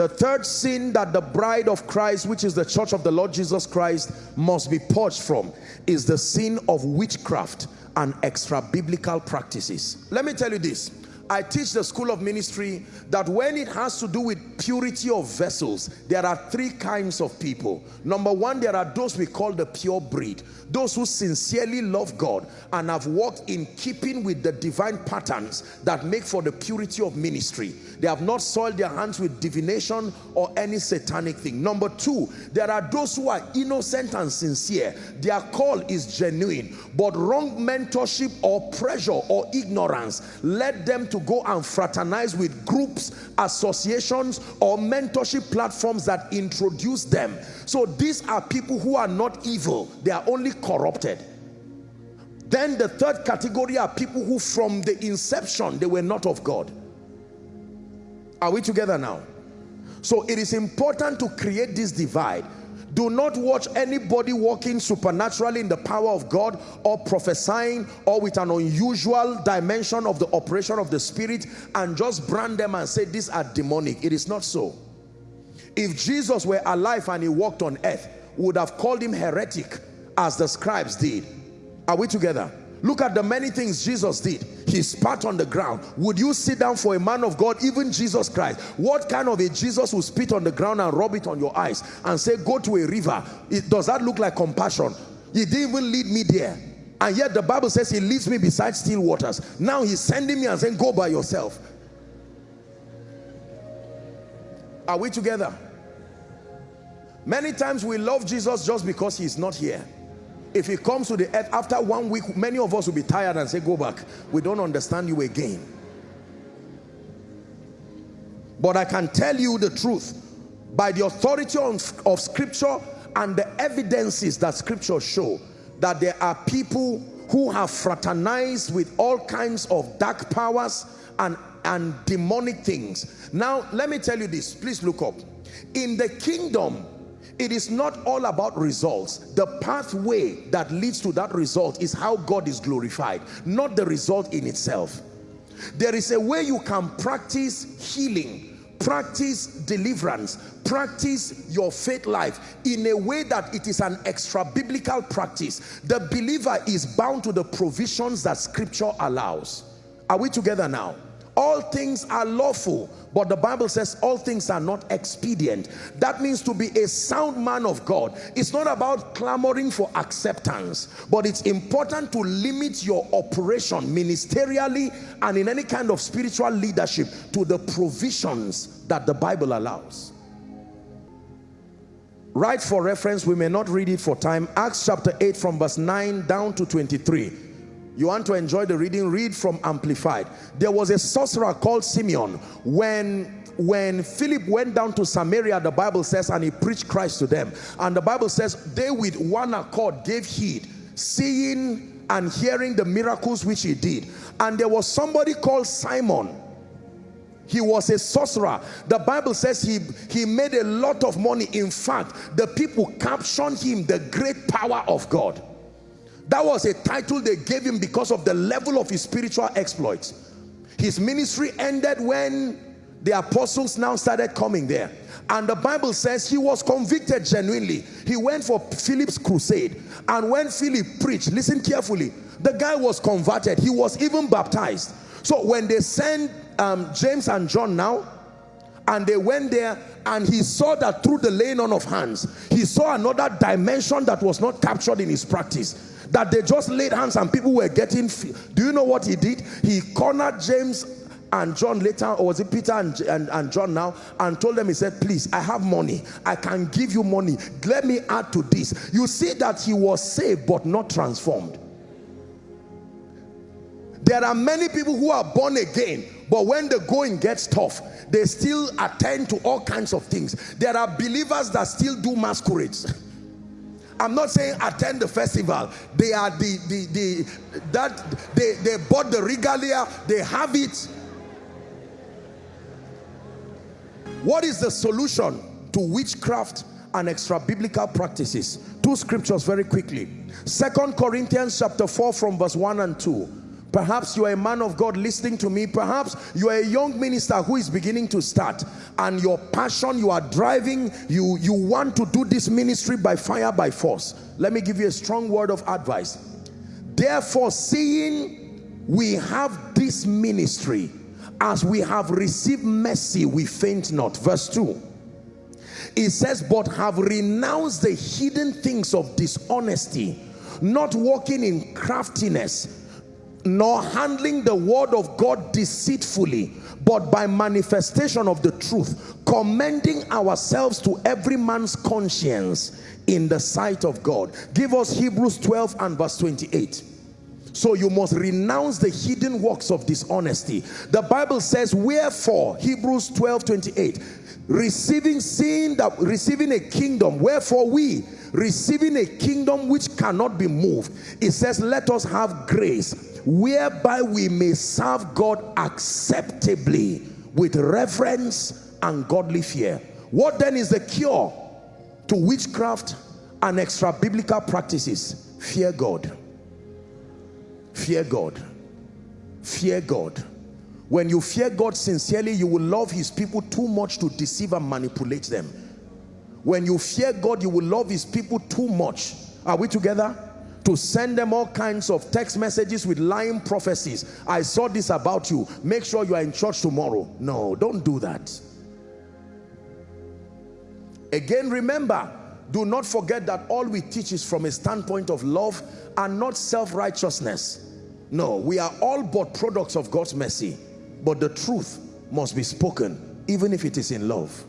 The third sin that the bride of Christ, which is the church of the Lord Jesus Christ, must be purged from is the sin of witchcraft and extra biblical practices. Let me tell you this. I teach the school of ministry that when it has to do with purity of vessels, there are three kinds of people. Number one, there are those we call the pure breed. Those who sincerely love God and have walked in keeping with the divine patterns that make for the purity of ministry. They have not soiled their hands with divination or any satanic thing. Number two, there are those who are innocent and sincere. Their call is genuine, but wrong mentorship or pressure or ignorance led them to go and fraternize with groups, associations, or mentorship platforms that introduce them. So these are people who are not evil, they are only corrupted. Then the third category are people who from the inception, they were not of God. Are we together now? So it is important to create this divide do not watch anybody walking supernaturally in the power of God or prophesying or with an unusual dimension of the operation of the spirit and just brand them and say these are demonic. It is not so. If Jesus were alive and he walked on earth, would have called him heretic as the scribes did. Are we together? Look at the many things Jesus did. He spat on the ground. Would you sit down for a man of God, even Jesus Christ? What kind of a Jesus will spit on the ground and rub it on your eyes and say, go to a river? It, does that look like compassion? He didn't even lead me there. And yet the Bible says he leads me beside still waters. Now he's sending me and saying, go by yourself. Are we together? Many times we love Jesus just because he's not here. If he comes to the earth after one week, many of us will be tired and say, go back. We don't understand you again. But I can tell you the truth. By the authority of, of scripture and the evidences that scripture show that there are people who have fraternized with all kinds of dark powers and, and demonic things. Now, let me tell you this. Please look up. In the kingdom, it is not all about results. The pathway that leads to that result is how God is glorified, not the result in itself. There is a way you can practice healing, practice deliverance, practice your faith life in a way that it is an extra biblical practice. The believer is bound to the provisions that scripture allows. Are we together now? All things are lawful but the bible says all things are not expedient. That means to be a sound man of god it's not about clamoring for acceptance but it's important to limit your operation ministerially and in any kind of spiritual leadership to the provisions that the bible allows. Right for reference we may not read it for time. Acts chapter 8 from verse 9 down to 23 you want to enjoy the reading? Read from amplified. There was a sorcerer called simeon. When when philip went down to samaria the bible says and he preached christ to them. And the bible says they with one accord gave heed seeing and hearing the miracles which he did. And there was somebody called simon. He was a sorcerer. The bible says he he made a lot of money. In fact the people captioned him the great power of god that was a title they gave him because of the level of his spiritual exploits. His ministry ended when the apostles now started coming there. And the Bible says he was convicted genuinely. He went for Philip's crusade. And when Philip preached, listen carefully, the guy was converted. He was even baptized. So when they sent um, James and John now, and they went there and he saw that through the laying on of hands, he saw another dimension that was not captured in his practice that they just laid hands and people were getting do you know what he did he cornered james and John later, or was it Peter and, and, and, John now, and told them, he said, please, I have money. I can give you money. Let me add to this. You see that he was saved but not transformed. There are many people who are born again, but when the going gets tough, they still attend to all kinds of things. There are believers that still do masquerades. I'm not saying attend the festival. They are the, the, the, that, they, they bought the regalia, they have it. What is the solution to witchcraft and extra biblical practices? Two scriptures very quickly. Second Corinthians chapter 4 from verse 1 and 2. Perhaps you are a man of God listening to me. Perhaps you are a young minister who is beginning to start and your passion, you are driving, you, you want to do this ministry by fire, by force. Let me give you a strong word of advice. Therefore, seeing we have this ministry, as we have received mercy, we faint not. Verse 2. It says, but have renounced the hidden things of dishonesty, not walking in craftiness, nor handling the word of God deceitfully, but by manifestation of the truth, commending ourselves to every man's conscience in the sight of God. Give us Hebrews 12 and verse 28. So you must renounce the hidden works of dishonesty. The Bible says, wherefore, Hebrews 12, 28, receiving sin that receiving a kingdom, wherefore we receiving a kingdom which cannot be moved. It says, let us have grace whereby we may serve God acceptably with reverence and godly fear. What then is the cure to witchcraft and extra biblical practices? Fear God. Fear God. Fear God. When you fear God sincerely, you will love his people too much to deceive and manipulate them. When you fear God, you will love his people too much. Are we together? To send them all kinds of text messages with lying prophecies. I saw this about you. Make sure you are in church tomorrow. No, don't do that. Again, remember, do not forget that all we teach is from a standpoint of love and not self-righteousness. No, we are all but products of God's mercy. But the truth must be spoken, even if it is in love.